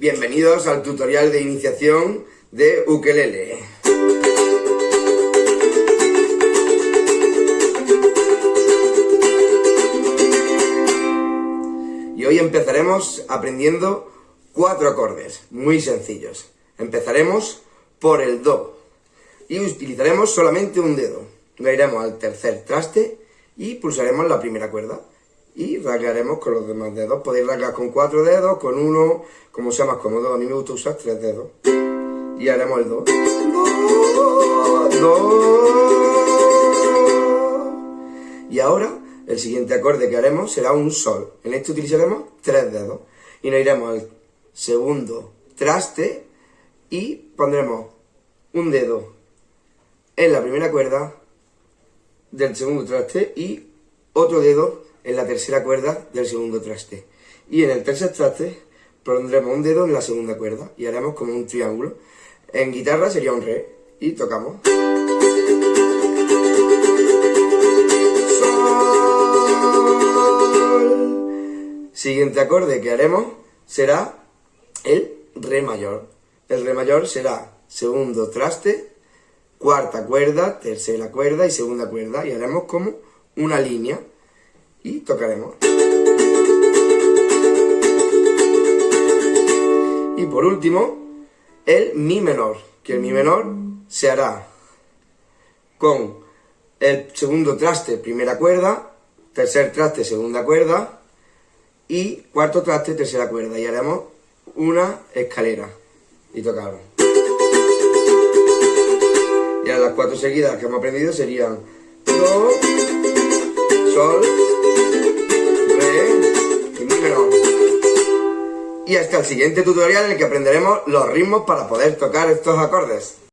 Bienvenidos al tutorial de iniciación de ukelele. Y hoy empezaremos aprendiendo cuatro acordes, muy sencillos. Empezaremos por el Do y utilizaremos solamente un dedo. Lo iremos al tercer traste y pulsaremos la primera cuerda y rasgaremos con los demás dedos. Podéis rasgar con cuatro dedos, con uno, como sea más cómodo. A mí me gusta usar tres dedos. Y haremos el do. Y ahora, el siguiente acorde que haremos será un sol. En este utilizaremos tres dedos. Y nos iremos al segundo traste y pondremos un dedo en la primera cuerda del segundo traste y otro dedo en la tercera cuerda del segundo traste. Y en el tercer traste pondremos un dedo en la segunda cuerda y haremos como un triángulo. En guitarra sería un re y tocamos. Siguiente acorde que haremos será el re mayor. El re mayor será segundo traste, cuarta cuerda, tercera cuerda y segunda cuerda y haremos como una línea y tocaremos. Y por último, el mi menor, que el mi menor se hará con el segundo traste, primera cuerda, tercer traste, segunda cuerda y cuarto traste, tercera cuerda y haremos una escalera y tocamos. Y ahora las cuatro seguidas que hemos aprendido serían Do, Sol, y hasta el siguiente tutorial en el que aprenderemos los ritmos para poder tocar estos acordes.